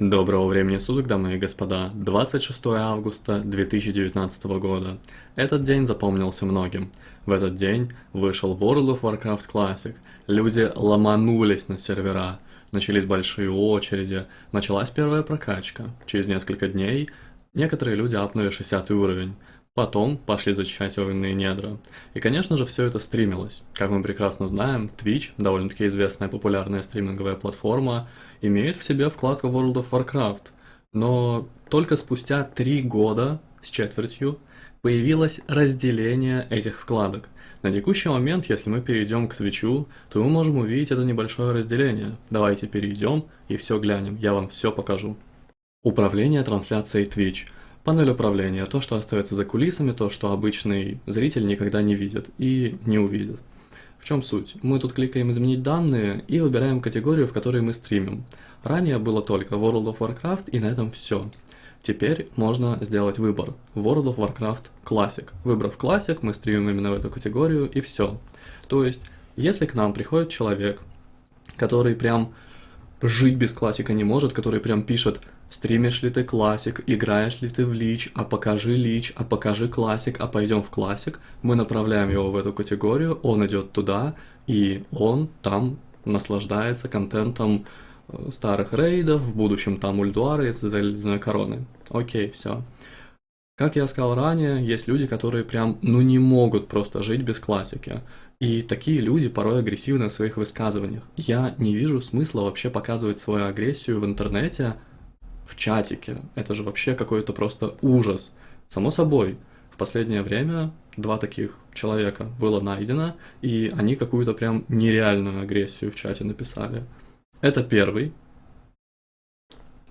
Доброго времени суток, дамы и господа. 26 августа 2019 года. Этот день запомнился многим. В этот день вышел World of Warcraft Classic. Люди ломанулись на сервера. Начались большие очереди. Началась первая прокачка. Через несколько дней некоторые люди апнули 60 уровень. Потом пошли зачищать огненные недра. И, конечно же, все это стримилось. Как мы прекрасно знаем, Twitch, довольно-таки известная популярная стриминговая платформа, имеет в себе вкладку World of Warcraft. Но только спустя три года с четвертью появилось разделение этих вкладок. На текущий момент, если мы перейдем к Твичу, то мы можем увидеть это небольшое разделение. Давайте перейдем и все глянем, я вам все покажу. Управление трансляцией Twitch – Панель управления, то, что остается за кулисами, то, что обычный зритель никогда не видит и не увидит. В чем суть? Мы тут кликаем «Изменить данные» и выбираем категорию, в которой мы стримим. Ранее было только World of Warcraft и на этом все. Теперь можно сделать выбор. World of Warcraft Classic. Выбрав Classic, мы стримим именно в эту категорию и все. То есть, если к нам приходит человек, который прям жить без классика не может, который прям пишет Стримишь ли ты классик, играешь ли ты в лич, а покажи лич, а покажи классик, а пойдем в классик. Мы направляем его в эту категорию, он идет туда, и он там наслаждается контентом э, старых рейдов, в будущем там Ульдуара и Цитадель Ледяной Короны. Окей, все. Как я сказал ранее, есть люди, которые прям, ну не могут просто жить без классики. И такие люди порой агрессивны в своих высказываниях. Я не вижу смысла вообще показывать свою агрессию в интернете, в чатике. Это же вообще какой-то просто ужас. Само собой, в последнее время два таких человека было найдено, и они какую-то прям нереальную агрессию в чате написали. Это первый.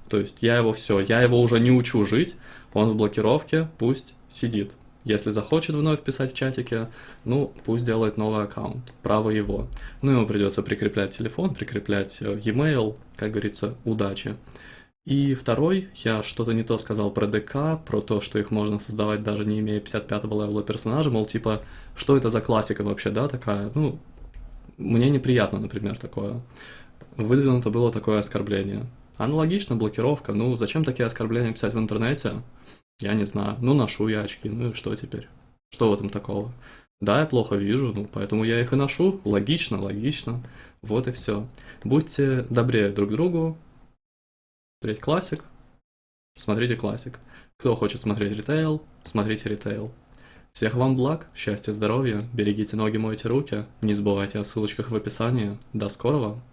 То есть я его все, я его уже не учу жить, он в блокировке, пусть сидит. Если захочет вновь писать в чатике, ну, пусть делает новый аккаунт, право его. Ну, ему придется прикреплять телефон, прикреплять э, e-mail, как говорится, удачи. И второй, я что-то не то сказал про ДК, про то, что их можно создавать даже не имея 55-го левела персонажа, мол, типа, что это за классика вообще, да, такая, ну, мне неприятно, например, такое. Выдвинуто было такое оскорбление. Аналогично блокировка, ну, зачем такие оскорбления писать в интернете? Я не знаю, ну, ношу я очки, ну и что теперь? Что в этом такого? Да, я плохо вижу, ну, поэтому я их и ношу. Логично, логично. Вот и все. Будьте добрее друг другу, смотреть классик, смотрите классик. Кто хочет смотреть ритейл, смотрите ритейл. Всех вам благ, счастья, здоровья, берегите ноги, мойте руки, не забывайте о ссылочках в описании. До скорого!